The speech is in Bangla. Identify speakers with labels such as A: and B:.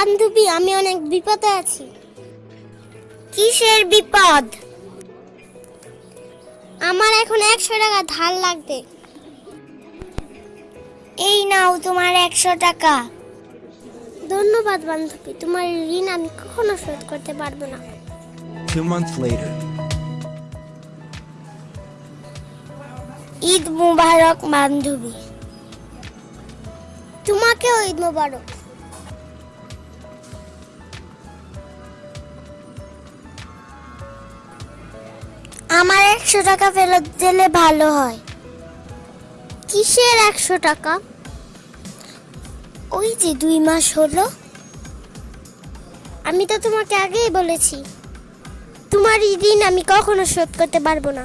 A: বান্ধবী আমি অনেক বিপদে আছি। কিসের বিপদ? আমার এখন একশো টাকা ধার লাগবে। এই নাও তোমার একশো টাকা। ধন্যবাদ বান্ধবী তোমার ঋণ আমি কখনো শোধ করতে পারব না।
B: Two months later,
A: ঈদ মুবারক বান্ধবী। তোমাকেও ঈদ মুবারক। আমার একশো টাকা ফেরত দিলে ভালো হয়। কিসের একশো টাকা? ওই যে দুই মাস হলো। আমি তো তোমাকে আগেই বলেছি, তোমার ঋণ আমি কখনো শোধ করতে পারব না।